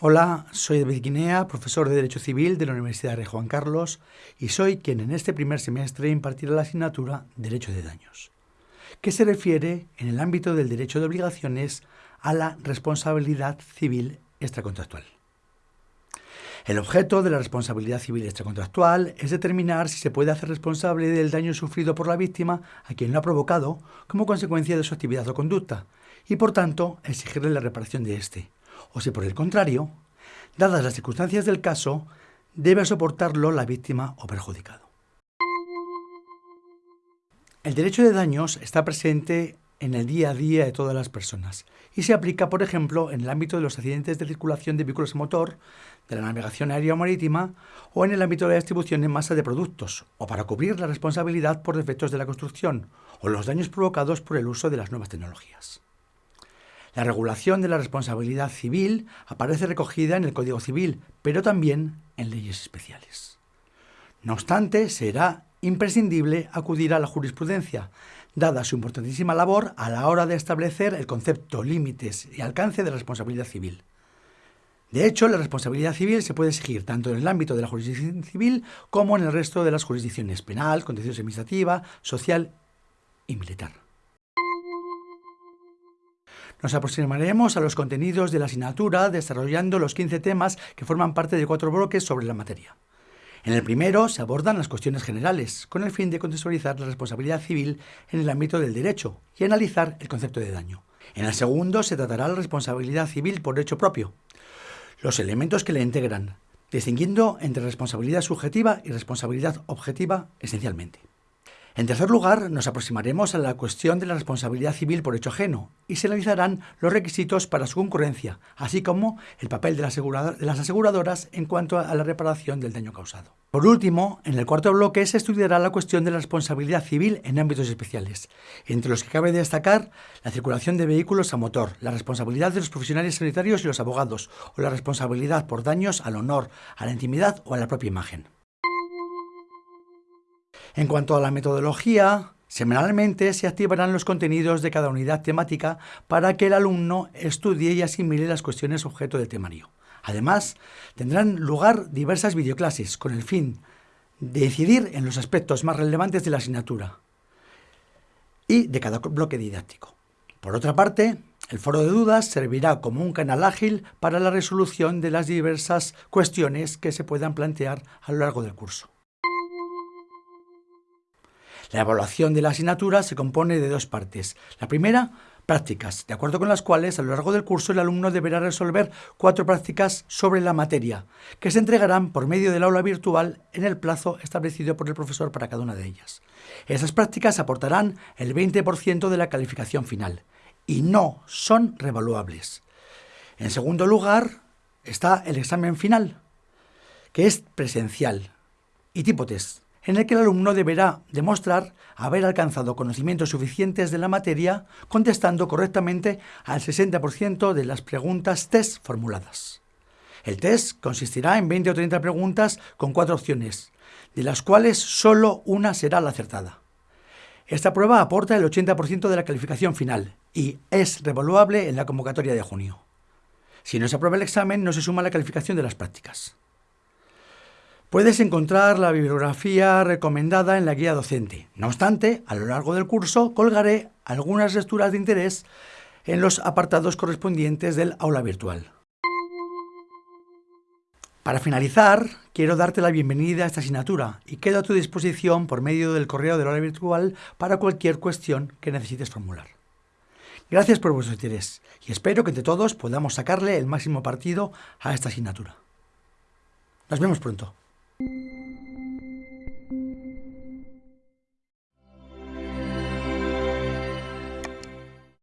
Hola, soy David Guinea, profesor de Derecho Civil de la Universidad de Juan Carlos y soy quien en este primer semestre impartirá la asignatura Derecho de Daños, que se refiere en el ámbito del derecho de obligaciones a la responsabilidad civil extracontractual. El objeto de la responsabilidad civil extracontractual es determinar si se puede hacer responsable del daño sufrido por la víctima a quien lo ha provocado como consecuencia de su actividad o conducta y por tanto exigirle la reparación de éste o si por el contrario, dadas las circunstancias del caso, debe soportarlo la víctima o perjudicado. El derecho de daños está presente en el día a día de todas las personas y se aplica, por ejemplo, en el ámbito de los accidentes de circulación de vehículos a motor, de la navegación aérea o marítima o en el ámbito de la distribución en masa de productos o para cubrir la responsabilidad por defectos de la construcción o los daños provocados por el uso de las nuevas tecnologías. La regulación de la responsabilidad civil aparece recogida en el Código Civil, pero también en leyes especiales. No obstante, será imprescindible acudir a la jurisprudencia, dada su importantísima labor a la hora de establecer el concepto, límites y alcance de la responsabilidad civil. De hecho, la responsabilidad civil se puede exigir tanto en el ámbito de la jurisdicción civil como en el resto de las jurisdicciones penal, contencioso administrativa, social y militar. Nos aproximaremos a los contenidos de la asignatura desarrollando los 15 temas que forman parte de cuatro bloques sobre la materia. En el primero se abordan las cuestiones generales, con el fin de contextualizar la responsabilidad civil en el ámbito del derecho y analizar el concepto de daño. En el segundo se tratará la responsabilidad civil por hecho propio, los elementos que le integran, distinguiendo entre responsabilidad subjetiva y responsabilidad objetiva esencialmente. En tercer lugar, nos aproximaremos a la cuestión de la responsabilidad civil por hecho ajeno y se analizarán los requisitos para su concurrencia, así como el papel de, las aseguradoras en cuanto a la reparación del daño causado. Por último, en el cuarto bloque se estudiará la cuestión de la responsabilidad civil en ámbitos especiales, entre los que cabe destacar la circulación de vehículos a motor, la responsabilidad de los profesionales sanitarios y los abogados, o la responsabilidad por daños al honor, a la intimidad o a la propia imagen. En cuanto a la metodología, semanalmente se activarán los contenidos de cada unidad temática para que el alumno estudie y asimile las cuestiones objeto del temario. Además, tendrán lugar diversas videoclases con el fin de incidir en los aspectos más relevantes de la asignatura y de cada bloque didáctico. Por otra parte, el foro de dudas servirá como un canal ágil para la resolución de las diversas cuestiones que se puedan plantear a lo largo del curso. La evaluación de la asignatura se compone de dos partes. La primera, prácticas, de acuerdo con las cuales a lo largo del curso el alumno deberá resolver cuatro prácticas sobre la materia, que se entregarán por medio del aula virtual en el plazo establecido por el profesor para cada una de ellas. Esas prácticas aportarán el 20% de la calificación final y no son revaluables. En segundo lugar está el examen final, que es presencial y tipo test en el que el alumno deberá demostrar haber alcanzado conocimientos suficientes de la materia contestando correctamente al 60% de las preguntas test formuladas. El test consistirá en 20 o 30 preguntas con cuatro opciones, de las cuales solo una será la acertada. Esta prueba aporta el 80% de la calificación final y es revaluable en la convocatoria de junio. Si no se aprueba el examen, no se suma la calificación de las prácticas. Puedes encontrar la bibliografía recomendada en la guía docente. No obstante, a lo largo del curso colgaré algunas lecturas de interés en los apartados correspondientes del aula virtual. Para finalizar, quiero darte la bienvenida a esta asignatura y quedo a tu disposición por medio del correo del aula virtual para cualquier cuestión que necesites formular. Gracias por vuestro interés y espero que entre todos podamos sacarle el máximo partido a esta asignatura. Nos vemos pronto.